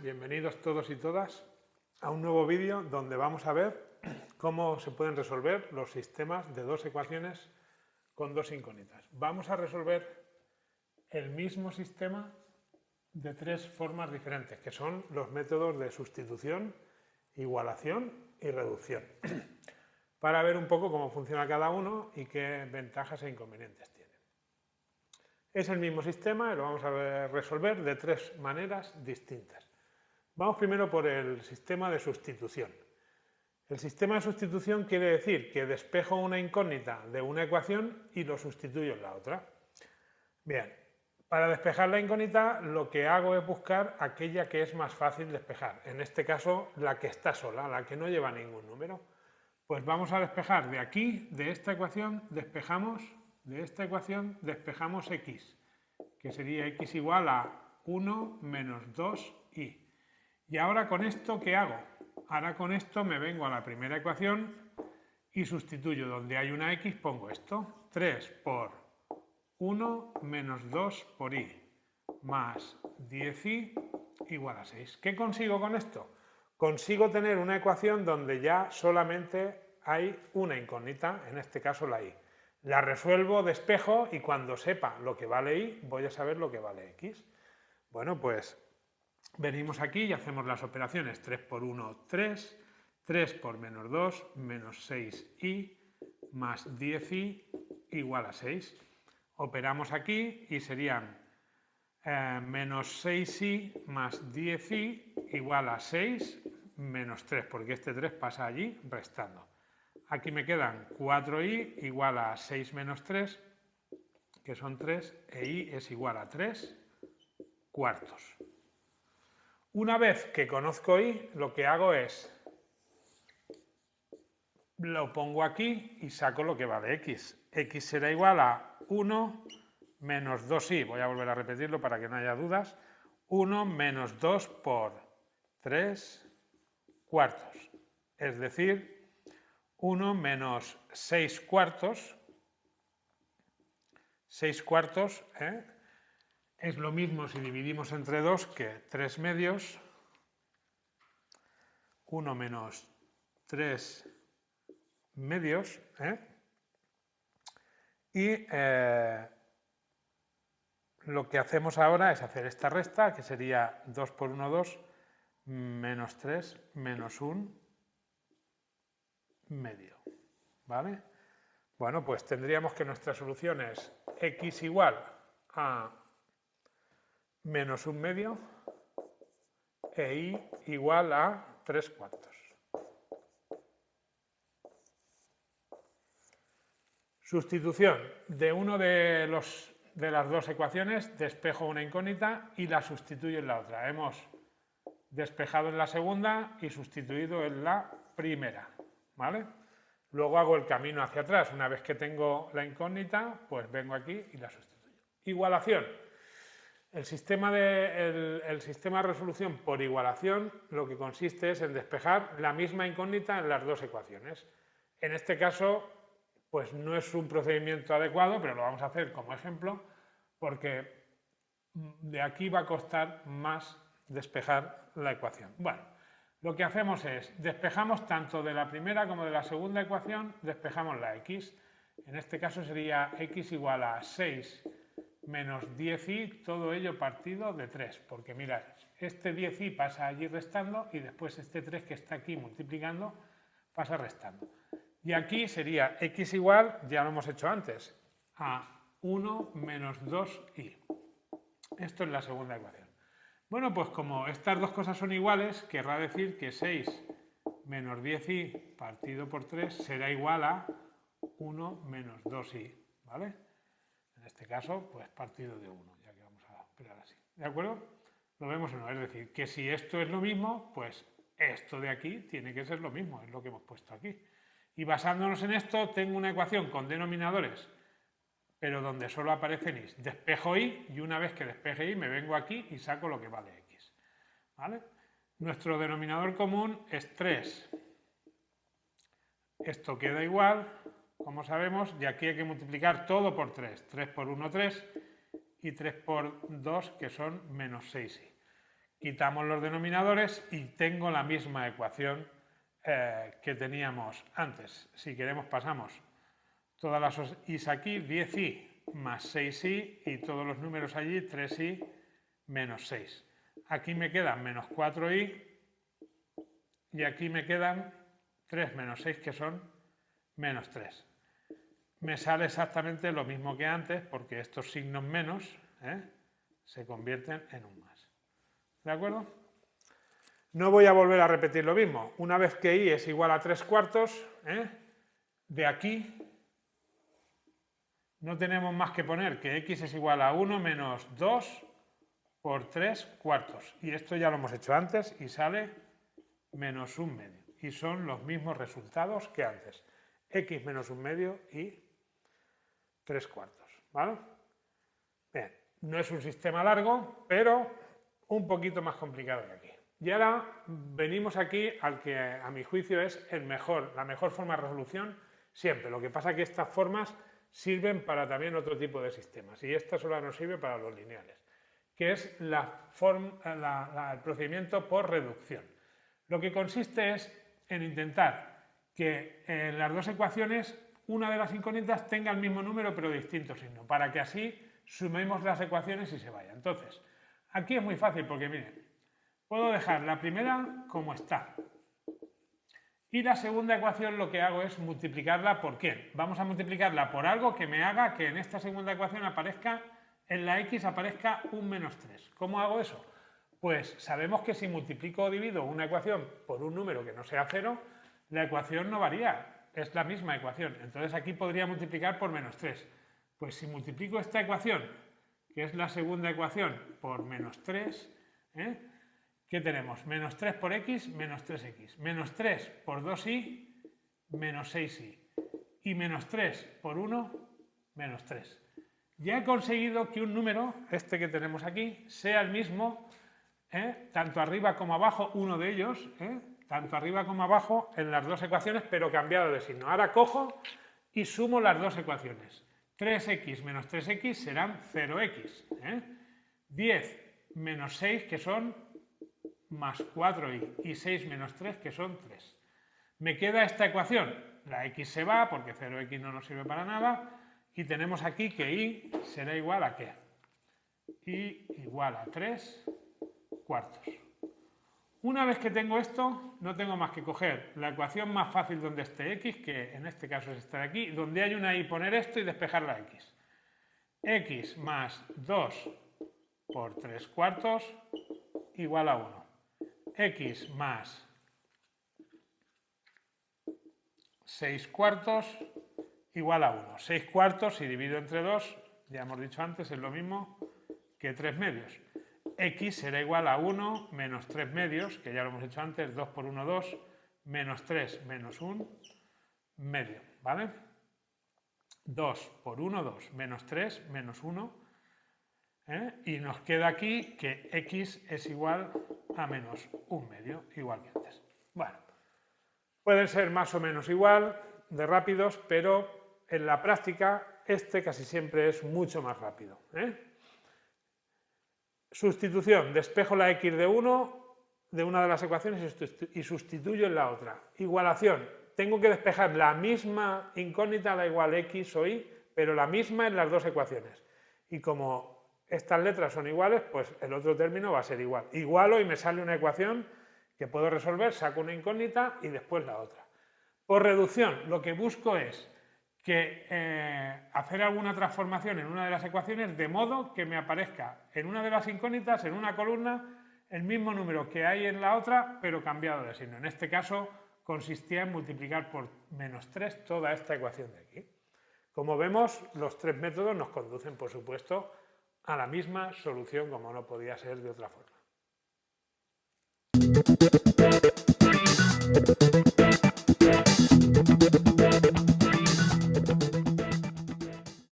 bienvenidos todos y todas a un nuevo vídeo donde vamos a ver cómo se pueden resolver los sistemas de dos ecuaciones con dos incógnitas. Vamos a resolver el mismo sistema de tres formas diferentes, que son los métodos de sustitución, igualación y reducción, para ver un poco cómo funciona cada uno y qué ventajas e inconvenientes tiene. Es el mismo sistema y lo vamos a resolver de tres maneras distintas. Vamos primero por el sistema de sustitución. El sistema de sustitución quiere decir que despejo una incógnita de una ecuación y lo sustituyo en la otra. Bien, para despejar la incógnita lo que hago es buscar aquella que es más fácil despejar. En este caso, la que está sola, la que no lleva ningún número. Pues vamos a despejar de aquí, de esta ecuación, despejamos de esta ecuación despejamos x, que sería x igual a 1 menos 2y. Y ahora con esto, ¿qué hago? Ahora con esto me vengo a la primera ecuación y sustituyo donde hay una x, pongo esto. 3 por 1 menos 2 por y más 10y igual a 6. ¿Qué consigo con esto? Consigo tener una ecuación donde ya solamente hay una incógnita, en este caso la y. La resuelvo, despejo y cuando sepa lo que vale y, voy a saber lo que vale x. Bueno, pues venimos aquí y hacemos las operaciones. 3 por 1, 3. 3 por menos 2, menos 6y, más 10y igual a 6. Operamos aquí y serían eh, menos 6y más 10y igual a 6 menos 3, porque este 3 pasa allí restando. Aquí me quedan 4i igual a 6 menos 3, que son 3, e i es igual a 3 cuartos. Una vez que conozco i, lo que hago es, lo pongo aquí y saco lo que vale x. x será igual a 1 menos 2i, voy a volver a repetirlo para que no haya dudas, 1 menos 2 por 3 cuartos, es decir, 1 menos 6 cuartos, 6 cuartos ¿eh? Es lo mismo si dividimos entre 2 que 3 medios, 1 menos 3 medios, ¿eh? y eh, lo que hacemos ahora es hacer esta resta, que sería 2 por 1, 2, menos 3, menos 1, medio. ¿Vale? Bueno, pues tendríamos que nuestra solución es x igual a menos un medio e y igual a 3 cuartos. Sustitución de uno de, los, de las dos ecuaciones, despejo una incógnita y la sustituyo en la otra. Hemos despejado en la segunda y sustituido en la primera. ¿vale? Luego hago el camino hacia atrás. Una vez que tengo la incógnita, pues vengo aquí y la sustituyo. Igualación. El sistema, de, el, sistema de resolución por igualación lo que consiste es en despejar la misma incógnita en las dos ecuaciones. En este caso, pues no es un procedimiento adecuado, pero lo vamos a hacer como ejemplo, porque de aquí va a costar más despejar la ecuación. Bueno, lo que hacemos es, despejamos tanto de la primera como de la segunda ecuación, despejamos la x. En este caso sería x igual a 6 menos 10i, todo ello partido de 3, porque mirad, este 10i pasa allí restando y después este 3 que está aquí multiplicando pasa restando. Y aquí sería x igual, ya lo hemos hecho antes, a 1 menos 2i. Esto es la segunda ecuación. Bueno, pues como estas dos cosas son iguales, querrá decir que 6 menos 10i partido por 3 será igual a 1 menos 2i, ¿vale? En este caso, pues partido de 1, ya que vamos a operar así. ¿De acuerdo? Lo vemos o no, es decir, que si esto es lo mismo, pues esto de aquí tiene que ser lo mismo, es lo que hemos puesto aquí. Y basándonos en esto, tengo una ecuación con denominadores pero donde solo aparecen y. Despejo y y una vez que despeje y me vengo aquí y saco lo que vale x. ¿Vale? Nuestro denominador común es 3. Esto queda igual, como sabemos, y aquí hay que multiplicar todo por 3. 3 por 1, 3 y 3 por 2, que son menos 6i. quitamos los denominadores y tengo la misma ecuación eh, que teníamos antes. Si queremos pasamos todas las i's aquí, 10i más 6i y todos los números allí, 3i menos 6. Aquí me quedan menos 4i y aquí me quedan 3 menos 6 que son menos 3. Me sale exactamente lo mismo que antes porque estos signos menos ¿eh? se convierten en un más. ¿De acuerdo? No voy a volver a repetir lo mismo. Una vez que i es igual a 3 cuartos, ¿eh? de aquí no tenemos más que poner que x es igual a 1 menos 2 por 3 cuartos. Y esto ya lo hemos hecho antes y sale menos un medio. Y son los mismos resultados que antes. x menos un medio y 3 cuartos. ¿vale? Bien, no es un sistema largo, pero un poquito más complicado que aquí. Y ahora venimos aquí al que a mi juicio es el mejor, la mejor forma de resolución siempre. Lo que pasa es que estas formas sirven para también otro tipo de sistemas y esta solo nos sirve para los lineales, que es la el procedimiento por reducción. Lo que consiste es en intentar que en las dos ecuaciones una de las incógnitas tenga el mismo número pero distinto signo, para que así sumemos las ecuaciones y se vaya. Entonces, aquí es muy fácil porque, miren, puedo dejar la primera como está. Y la segunda ecuación lo que hago es multiplicarla por quién. Vamos a multiplicarla por algo que me haga que en esta segunda ecuación aparezca, en la x aparezca un menos 3. ¿Cómo hago eso? Pues sabemos que si multiplico o divido una ecuación por un número que no sea cero, la ecuación no varía, es la misma ecuación. Entonces aquí podría multiplicar por menos 3. Pues si multiplico esta ecuación, que es la segunda ecuación, por menos 3, ¿eh? ¿qué tenemos? Menos 3 por x, menos 3x. Menos 3 por 2y, menos 6y. Y menos 3 por 1, menos 3. Ya he conseguido que un número, este que tenemos aquí, sea el mismo ¿eh? tanto arriba como abajo, uno de ellos, ¿eh? Tanto arriba como abajo en las dos ecuaciones, pero cambiado de signo. Ahora cojo y sumo las dos ecuaciones. 3x menos 3x serán 0x. 10 ¿eh? menos 6, que son más 4y, y 6 menos 3, que son 3. Me queda esta ecuación. La x se va, porque 0x no nos sirve para nada, y tenemos aquí que y será igual a qué? y igual a 3 cuartos. Una vez que tengo esto, no tengo más que coger la ecuación más fácil donde esté x, que en este caso es esta de aquí, donde hay una y poner esto y despejar la x. x más 2 por 3 cuartos igual a 1. x más 6 cuartos igual a 1. 6 cuartos, si divido entre 2, ya hemos dicho antes, es lo mismo que 3 medios x será igual a 1 menos 3 medios, que ya lo hemos hecho antes, 2 por 1, 2, menos 3 menos 1 medio, ¿vale? 2 por 1, 2, menos 3 menos 1, ¿eh? y nos queda aquí que x es igual a menos 1 medio, igual que antes. Bueno, pueden ser más o menos igual de rápidos, pero en la práctica este casi siempre es mucho más rápido. ¿eh? Sustitución, despejo la x de 1 de una de las ecuaciones y sustituyo en la otra. Igualación, tengo que despejar la misma incógnita, da igual x o y, pero la misma en las dos ecuaciones. Y como estas letras son iguales, pues el otro término va a ser igual. Igualo y me sale una ecuación que puedo resolver, saco una incógnita y después la otra. Por reducción, lo que busco es que eh, hacer alguna transformación en una de las ecuaciones de modo que me aparezca en una de las incógnitas, en una columna, el mismo número que hay en la otra, pero cambiado de signo. En este caso consistía en multiplicar por menos 3 toda esta ecuación de aquí. Como vemos, los tres métodos nos conducen, por supuesto, a la misma solución como no podía ser de otra forma.